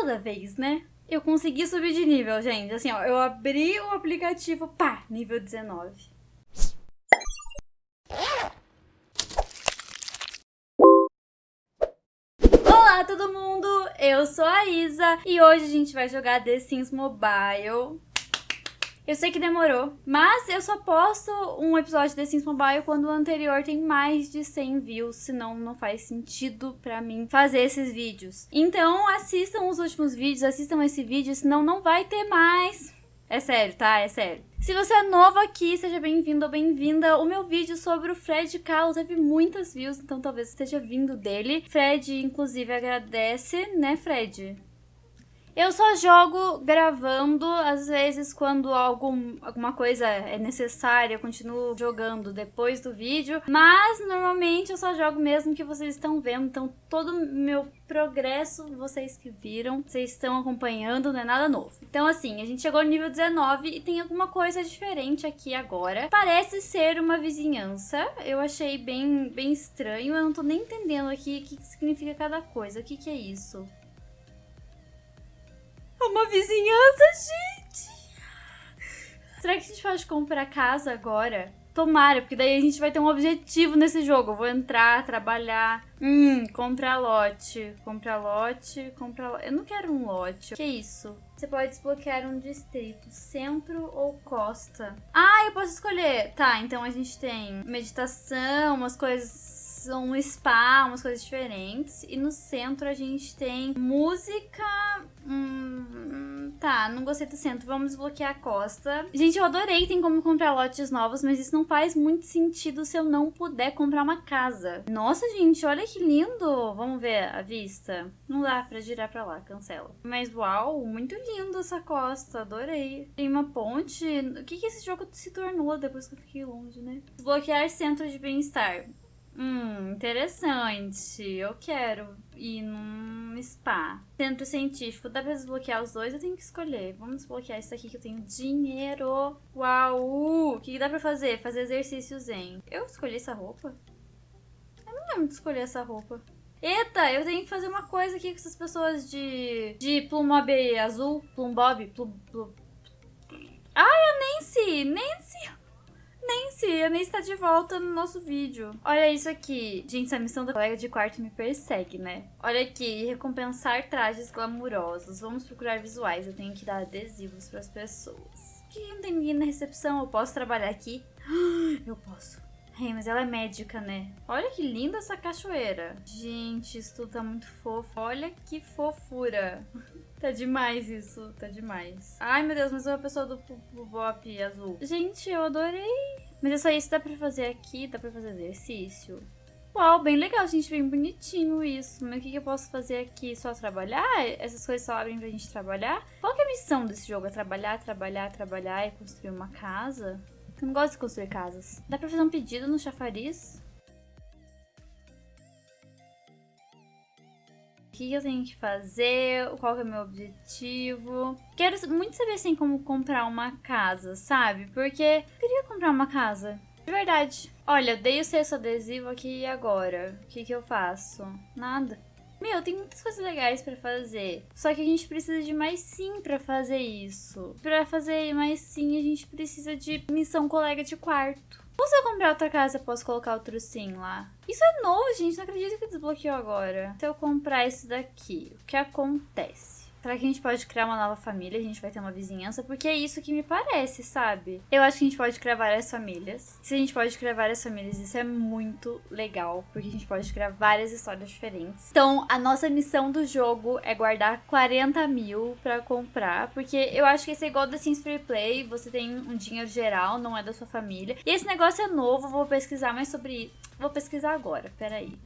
toda vez, né? Eu consegui subir de nível, gente. Assim, ó, eu abri o aplicativo, pá, nível 19. Olá, todo mundo! Eu sou a Isa e hoje a gente vai jogar The Sims Mobile. Eu sei que demorou, mas eu só posto um episódio de Sims Mobile quando o anterior tem mais de 100 views, senão não faz sentido pra mim fazer esses vídeos. Então assistam os últimos vídeos, assistam esse vídeo, senão não vai ter mais. É sério, tá? É sério. Se você é novo aqui, seja bem-vindo ou bem-vinda. O meu vídeo sobre o Fred Carlos teve muitas views, então talvez esteja vindo dele. Fred, inclusive, agradece, né, Fred? Eu só jogo gravando, às vezes quando algum, alguma coisa é necessária, eu continuo jogando depois do vídeo, mas normalmente eu só jogo mesmo que vocês estão vendo, então todo meu progresso vocês que viram, vocês estão acompanhando, não é nada novo. Então assim, a gente chegou no nível 19 e tem alguma coisa diferente aqui agora. Parece ser uma vizinhança, eu achei bem, bem estranho, eu não tô nem entendendo aqui o que significa cada coisa, o que que é isso? Uma vizinhança, gente! Será que a gente pode comprar casa agora? Tomara, porque daí a gente vai ter um objetivo nesse jogo. Eu vou entrar, trabalhar. Hum, comprar lote. Comprar lote, comprar lote. Eu não quero um lote. Que isso? Você pode desbloquear um distrito, centro ou costa. Ah, eu posso escolher. Tá, então a gente tem meditação, umas coisas um spa, umas coisas diferentes. E no centro a gente tem música. Hum, tá, não gostei do centro. Vamos desbloquear a costa. Gente, eu adorei tem como comprar lotes novos, mas isso não faz muito sentido se eu não puder comprar uma casa. Nossa, gente, olha que lindo! Vamos ver a vista. Não dá pra girar pra lá, cancela. Mas uau, muito lindo essa costa, adorei. Tem uma ponte. O que, que esse jogo se tornou depois que eu fiquei longe, né? Desbloquear centro de bem-estar. Hum, interessante. Eu quero ir num spa. Centro científico. Dá pra desbloquear os dois? Eu tenho que escolher. Vamos desbloquear isso aqui que eu tenho dinheiro. Uau! O que dá pra fazer? Fazer exercícios em. Eu escolhi essa roupa? Eu não lembro de escolher essa roupa. Eita, eu tenho que fazer uma coisa aqui com essas pessoas de... De Plumbob azul. Plumbob. Plum, plum. Ai, a Nancy! Nancy! Nancy, a Nancy está de volta no nosso vídeo. Olha isso aqui. Gente, a missão da colega de quarto me persegue, né? Olha aqui, recompensar trajes glamurosos. Vamos procurar visuais. Eu tenho que dar adesivos para as pessoas. Que não tem ninguém na recepção. Eu posso trabalhar aqui? Eu posso. Hey, mas ela é médica, né? Olha que linda essa cachoeira. Gente, isso tudo tá muito fofo. Olha que fofura. Tá demais isso, tá demais. Ai, meu Deus, mas uma pessoa do Bop azul. Gente, eu adorei. Mas é só isso, dá pra fazer aqui, dá pra fazer exercício. Uau, bem legal, gente, bem bonitinho isso. Mas o que, que eu posso fazer aqui? Só trabalhar? Essas coisas só abrem pra gente trabalhar? Qual que é a missão desse jogo? É trabalhar, trabalhar, trabalhar e construir uma casa? Eu não gosto de construir casas. Dá pra fazer um pedido no chafariz? Que eu tenho que fazer, qual que é o meu objetivo. Quero muito saber, assim, como comprar uma casa, sabe? Porque eu queria comprar uma casa. De verdade. Olha, dei o sexto adesivo aqui e agora? O que que eu faço? Nada. Meu, tem muitas coisas legais para fazer. Só que a gente precisa de mais sim para fazer isso. Para fazer mais sim, a gente precisa de missão colega de quarto. Ou se eu comprar outra casa, posso colocar outro sim lá. Isso é novo, gente. Não acredito que desbloqueou agora. Se eu comprar esse daqui, o que acontece? Será que a gente pode criar uma nova família? A gente vai ter uma vizinhança? Porque é isso que me parece, sabe? Eu acho que a gente pode criar várias famílias. Se a gente pode criar várias famílias, isso é muito legal. Porque a gente pode criar várias histórias diferentes. Então, a nossa missão do jogo é guardar 40 mil pra comprar. Porque eu acho que esse é igual da Sims Free Play. Você tem um dinheiro geral, não é da sua família. E esse negócio é novo, vou pesquisar mais sobre isso. Vou pesquisar agora, peraí.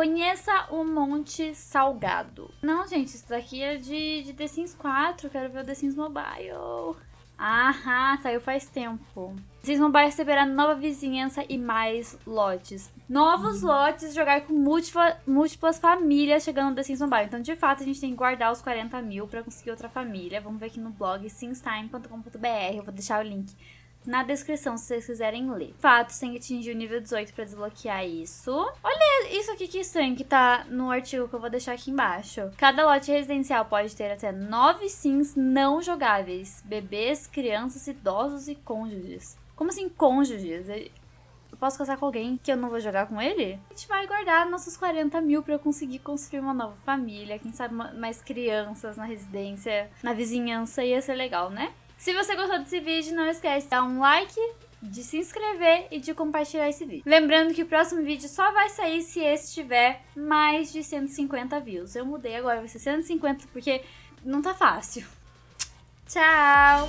Conheça o Monte Salgado. Não, gente, isso daqui é de, de The Sims 4. Quero ver o The Sims Mobile. Aham, saiu faz tempo. The Sims Mobile receberá nova vizinhança e mais lotes. Novos hum. lotes, jogar com múltipla, múltiplas famílias chegando no The Sims Mobile. Então, de fato, a gente tem que guardar os 40 mil pra conseguir outra família. Vamos ver aqui no blog simstime.com.br. Eu vou deixar o link na descrição se vocês quiserem ler. Fatos tem que atingir o nível 18 para desbloquear isso. Olha isso aqui que estranho que tá no artigo que eu vou deixar aqui embaixo. Cada lote residencial pode ter até 9 sims não jogáveis. Bebês, crianças, idosos e cônjuges. Como assim cônjuges? Eu posso casar com alguém que eu não vou jogar com ele? A gente vai guardar nossos 40 mil pra eu conseguir construir uma nova família. Quem sabe mais crianças na residência, na vizinhança. Ia ser legal, né? Se você gostou desse vídeo, não esquece de dar um like, de se inscrever e de compartilhar esse vídeo. Lembrando que o próximo vídeo só vai sair se esse tiver mais de 150 views. Eu mudei agora, vai ser 150 porque não tá fácil. Tchau!